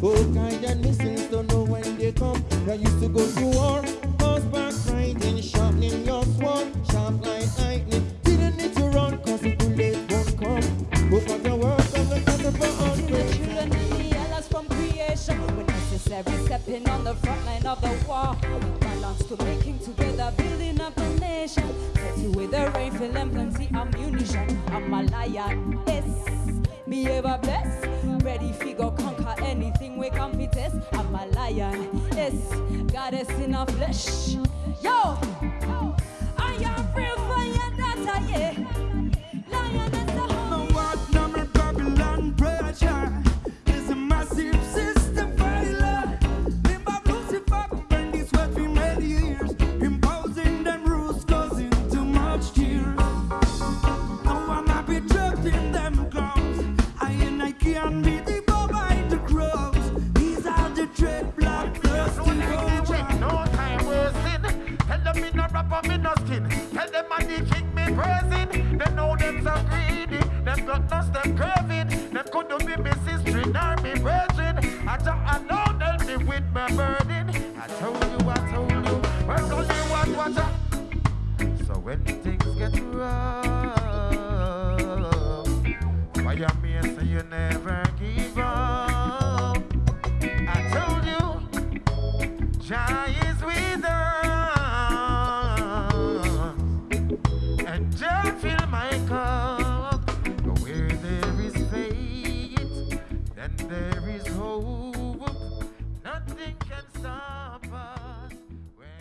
All oh, kind of missiles don't know when they come. I used to go to war, stepping on the front line of the war. Balance to making together, building up the nation. Set with the rifle and plenty ammunition. I'm a lion, yes. Me ever blessed. Ready figure conquer anything we can be test. I'm a lion, yes. Goddess in our flesh. Yo! Them I the king me praising. Them know them so greedy. Them got no them craving. Them could not be me sister nor me virgin. I just know they'll be with my burden. I told you, I told you. Work you, what, uh. So when things get rough, fire me and say you never give